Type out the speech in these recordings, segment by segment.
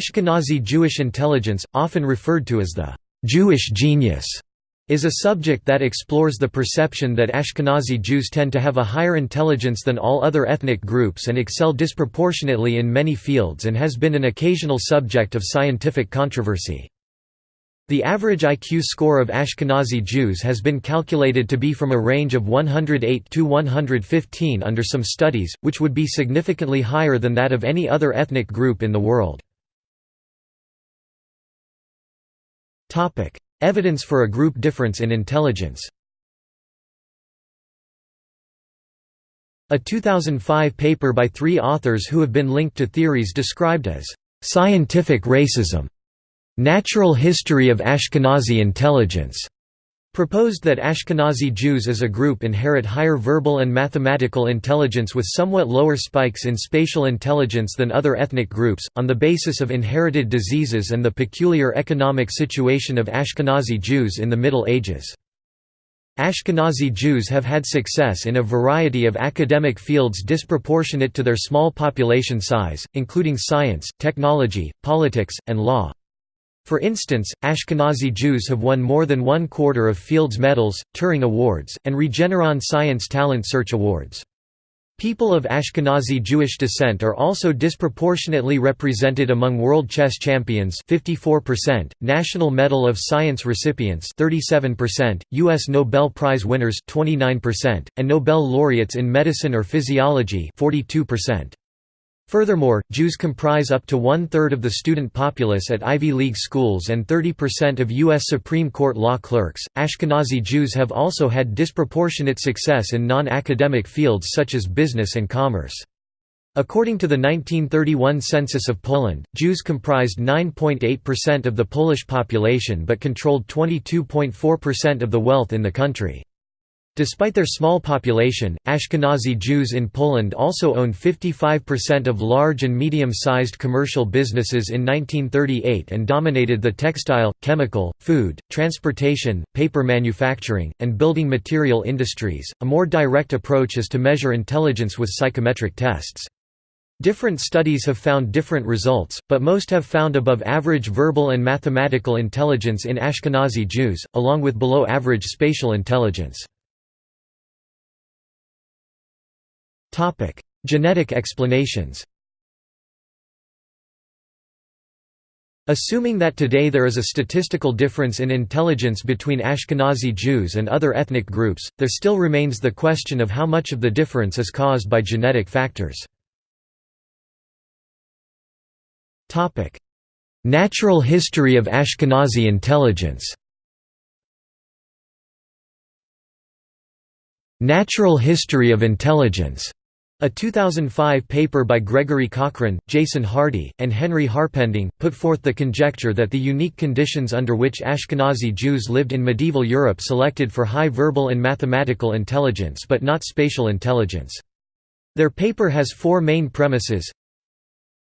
Ashkenazi Jewish intelligence, often referred to as the Jewish genius, is a subject that explores the perception that Ashkenazi Jews tend to have a higher intelligence than all other ethnic groups and excel disproportionately in many fields and has been an occasional subject of scientific controversy. The average IQ score of Ashkenazi Jews has been calculated to be from a range of 108 to 115 under some studies, which would be significantly higher than that of any other ethnic group in the world. Evidence for a group difference in intelligence. A 2005 paper by three authors who have been linked to theories described as «scientific racism» Natural History of Ashkenazi Intelligence proposed that Ashkenazi Jews as a group inherit higher verbal and mathematical intelligence with somewhat lower spikes in spatial intelligence than other ethnic groups, on the basis of inherited diseases and the peculiar economic situation of Ashkenazi Jews in the Middle Ages. Ashkenazi Jews have had success in a variety of academic fields disproportionate to their small population size, including science, technology, politics, and law. For instance, Ashkenazi Jews have won more than one quarter of Fields Medals, Turing Awards, and Regeneron Science Talent Search Awards. People of Ashkenazi Jewish descent are also disproportionately represented among world chess champions 54%, National Medal of Science recipients 37%, US Nobel Prize winners 29%, and Nobel laureates in medicine or physiology 42%. Furthermore, Jews comprise up to one-third of the student populace at Ivy League schools and 30% of U.S. Supreme Court law clerks. Ashkenazi Jews have also had disproportionate success in non-academic fields such as business and commerce. According to the 1931 census of Poland, Jews comprised 9.8% of the Polish population but controlled 22.4% of the wealth in the country. Despite their small population, Ashkenazi Jews in Poland also owned 55% of large and medium-sized commercial businesses in 1938 and dominated the textile, chemical, food, transportation, paper manufacturing, and building material industries. A more direct approach is to measure intelligence with psychometric tests. Different studies have found different results, but most have found above average verbal and mathematical intelligence in Ashkenazi Jews, along with below average spatial intelligence. Topic: Genetic explanations. Assuming that today there is a statistical difference in intelligence between Ashkenazi Jews and other ethnic groups, there still remains the question of how much of the difference is caused by genetic factors. Natural history of Ashkenazi intelligence Natural history of intelligence a 2005 paper by Gregory Cochran, Jason Hardy, and Henry Harpending, put forth the conjecture that the unique conditions under which Ashkenazi Jews lived in medieval Europe selected for high verbal and mathematical intelligence but not spatial intelligence. Their paper has four main premises.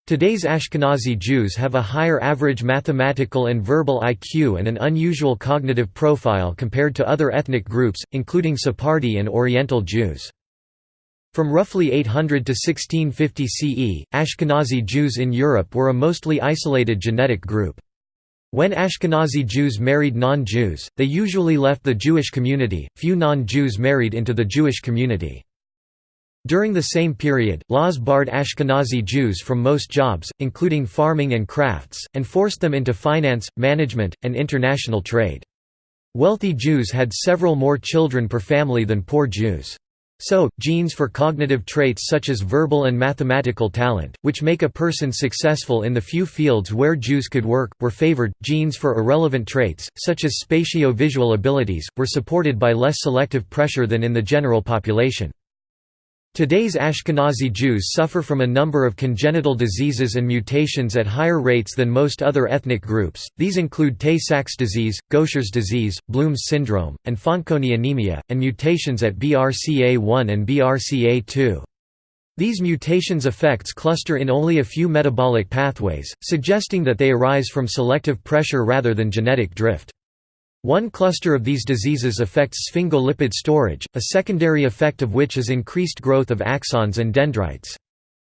Today's Ashkenazi Jews have a higher average mathematical and verbal IQ and an unusual cognitive profile compared to other ethnic groups, including Sephardi and Oriental Jews. From roughly 800 to 1650 CE, Ashkenazi Jews in Europe were a mostly isolated genetic group. When Ashkenazi Jews married non-Jews, they usually left the Jewish community, few non-Jews married into the Jewish community. During the same period, laws barred Ashkenazi Jews from most jobs, including farming and crafts, and forced them into finance, management, and international trade. Wealthy Jews had several more children per family than poor Jews. So, genes for cognitive traits such as verbal and mathematical talent, which make a person successful in the few fields where Jews could work, were favored. Genes for irrelevant traits, such as spatio-visual abilities, were supported by less selective pressure than in the general population. Today's Ashkenazi Jews suffer from a number of congenital diseases and mutations at higher rates than most other ethnic groups, these include Tay-Sachs disease, Gaucher's disease, Bloom's syndrome, and Fanconi anemia, and mutations at BRCA1 and BRCA2. These mutations' effects cluster in only a few metabolic pathways, suggesting that they arise from selective pressure rather than genetic drift. One cluster of these diseases affects sphingolipid storage, a secondary effect of which is increased growth of axons and dendrites.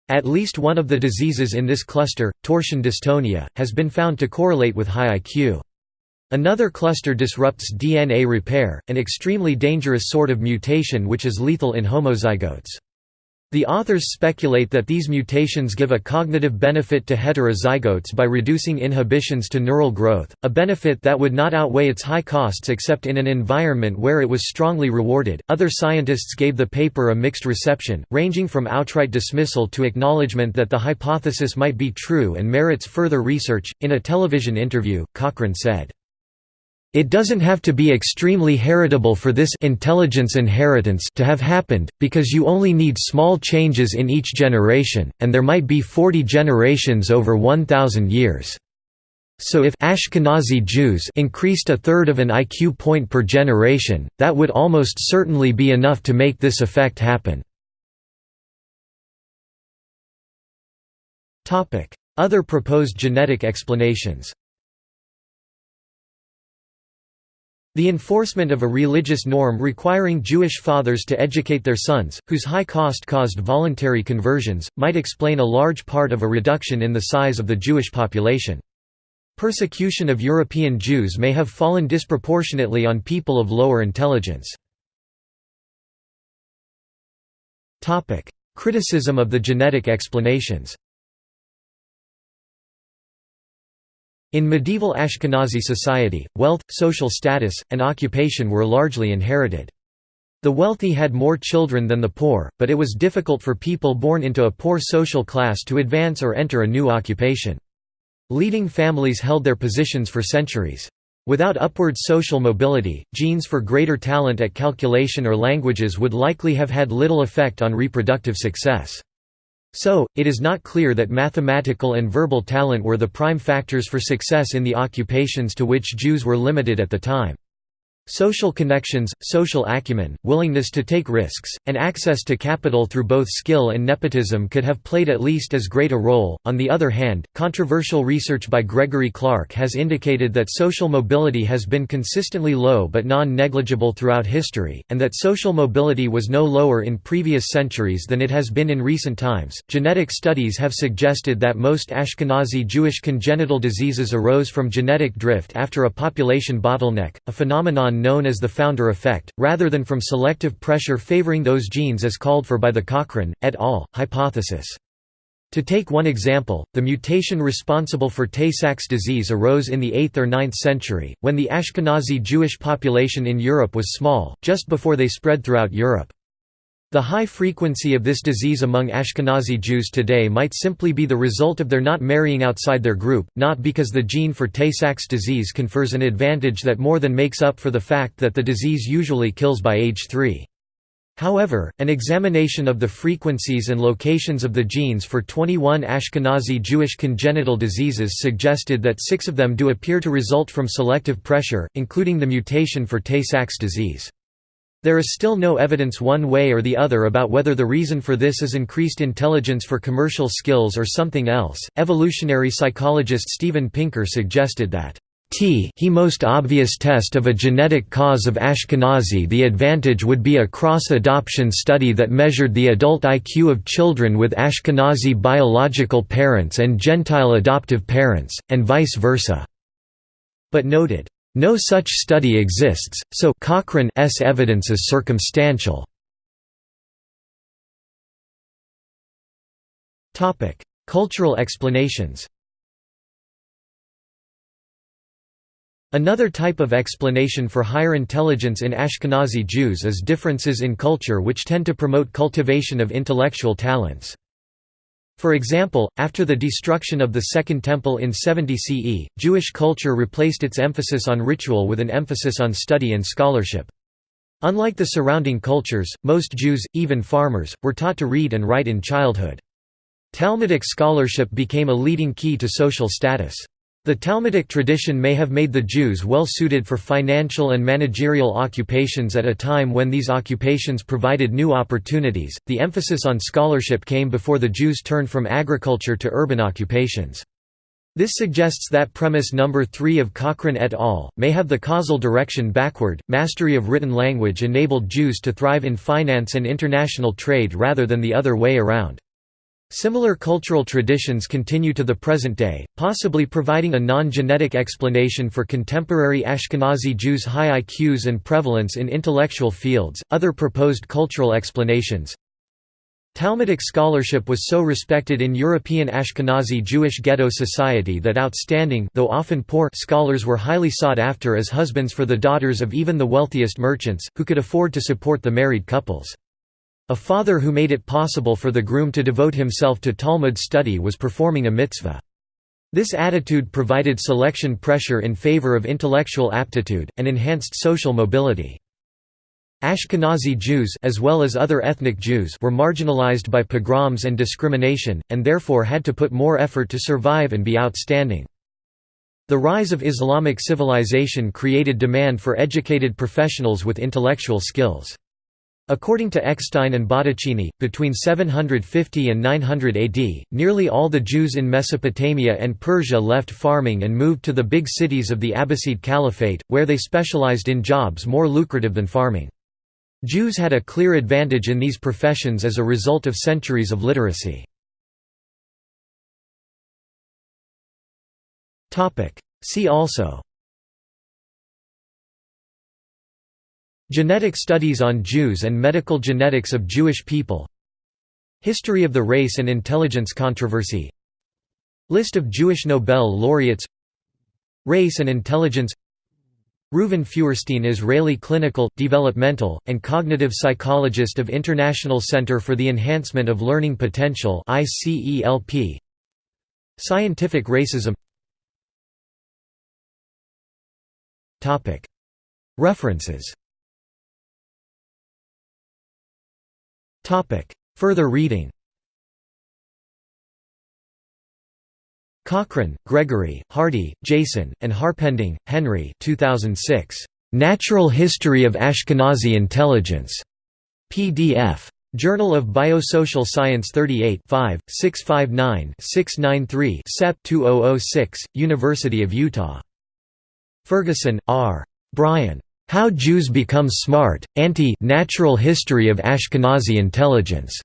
At least one of the diseases in this cluster, torsion dystonia, has been found to correlate with high IQ. Another cluster disrupts DNA repair, an extremely dangerous sort of mutation which is lethal in homozygotes. The authors speculate that these mutations give a cognitive benefit to heterozygotes by reducing inhibitions to neural growth, a benefit that would not outweigh its high costs except in an environment where it was strongly rewarded. Other scientists gave the paper a mixed reception, ranging from outright dismissal to acknowledgement that the hypothesis might be true and merits further research. In a television interview, Cochran said, it doesn't have to be extremely heritable for this intelligence inheritance to have happened, because you only need small changes in each generation, and there might be 40 generations over 1,000 years. So if Ashkenazi Jews increased a third of an IQ point per generation, that would almost certainly be enough to make this effect happen. Other proposed genetic explanations The enforcement of a religious norm requiring Jewish fathers to educate their sons, whose high cost caused voluntary conversions, might explain a large part of a reduction in the size of the Jewish population. Persecution of European Jews may have fallen disproportionately on people of lower intelligence. Criticism of the genetic explanations In medieval Ashkenazi society, wealth, social status, and occupation were largely inherited. The wealthy had more children than the poor, but it was difficult for people born into a poor social class to advance or enter a new occupation. Leading families held their positions for centuries. Without upward social mobility, genes for greater talent at calculation or languages would likely have had little effect on reproductive success. So, it is not clear that mathematical and verbal talent were the prime factors for success in the occupations to which Jews were limited at the time. Social connections, social acumen, willingness to take risks, and access to capital through both skill and nepotism could have played at least as great a role. On the other hand, controversial research by Gregory Clark has indicated that social mobility has been consistently low but non negligible throughout history, and that social mobility was no lower in previous centuries than it has been in recent times. Genetic studies have suggested that most Ashkenazi Jewish congenital diseases arose from genetic drift after a population bottleneck, a phenomenon known as the founder effect, rather than from selective pressure favoring those genes as called for by the Cochran, et al. hypothesis. To take one example, the mutation responsible for Tay-Sachs disease arose in the 8th or 9th century, when the Ashkenazi Jewish population in Europe was small, just before they spread throughout Europe. The high frequency of this disease among Ashkenazi Jews today might simply be the result of their not marrying outside their group, not because the gene for Tay-Sachs disease confers an advantage that more than makes up for the fact that the disease usually kills by age 3. However, an examination of the frequencies and locations of the genes for 21 Ashkenazi Jewish congenital diseases suggested that six of them do appear to result from selective pressure, including the mutation for Tay-Sachs disease. There is still no evidence one way or the other about whether the reason for this is increased intelligence for commercial skills or something else. Evolutionary psychologist Steven Pinker suggested that T he most obvious test of a genetic cause of Ashkenazi the advantage would be a cross-adoption study that measured the adult IQ of children with Ashkenazi biological parents and Gentile adoptive parents, and vice versa. But noted, no such study exists, so Cochran's evidence is circumstantial. Topic: Cultural explanations Another type of explanation for higher intelligence in Ashkenazi Jews is differences in culture which tend to promote cultivation of intellectual talents. For example, after the destruction of the Second Temple in 70 CE, Jewish culture replaced its emphasis on ritual with an emphasis on study and scholarship. Unlike the surrounding cultures, most Jews, even farmers, were taught to read and write in childhood. Talmudic scholarship became a leading key to social status. The Talmudic tradition may have made the Jews well suited for financial and managerial occupations at a time when these occupations provided new opportunities. The emphasis on scholarship came before the Jews turned from agriculture to urban occupations. This suggests that premise number 3 of Cochran et al. may have the causal direction backward. Mastery of written language enabled Jews to thrive in finance and international trade rather than the other way around. Similar cultural traditions continue to the present day, possibly providing a non-genetic explanation for contemporary Ashkenazi Jews' high IQs and prevalence in intellectual fields. Other proposed cultural explanations Talmudic scholarship was so respected in European Ashkenazi Jewish ghetto society that outstanding though often poor scholars were highly sought after as husbands for the daughters of even the wealthiest merchants, who could afford to support the married couples. A father who made it possible for the groom to devote himself to Talmud study was performing a mitzvah. This attitude provided selection pressure in favor of intellectual aptitude, and enhanced social mobility. Ashkenazi Jews as well as other ethnic Jews were marginalized by pogroms and discrimination, and therefore had to put more effort to survive and be outstanding. The rise of Islamic civilization created demand for educated professionals with intellectual skills. According to Eckstein and Botticini, between 750 and 900 AD, nearly all the Jews in Mesopotamia and Persia left farming and moved to the big cities of the Abbasid Caliphate, where they specialized in jobs more lucrative than farming. Jews had a clear advantage in these professions as a result of centuries of literacy. See also Genetic studies on Jews and medical genetics of Jewish people. History of the race and intelligence controversy. List of Jewish Nobel laureates. Race and intelligence. Reuven Feuerstein Israeli clinical, developmental, and cognitive psychologist of International Center for the Enhancement of Learning Potential Scientific racism. References Further reading Cochran, Gregory, Hardy, Jason, and Harpending, Henry 2006. Natural History of Ashkenazi Intelligence. PDF. Journal of Biosocial Science 38 659-693 Sep 2006, University of Utah. Ferguson, R. Brian. How Jews Become Smart, Anti-Natural History of Ashkenazi Intelligence.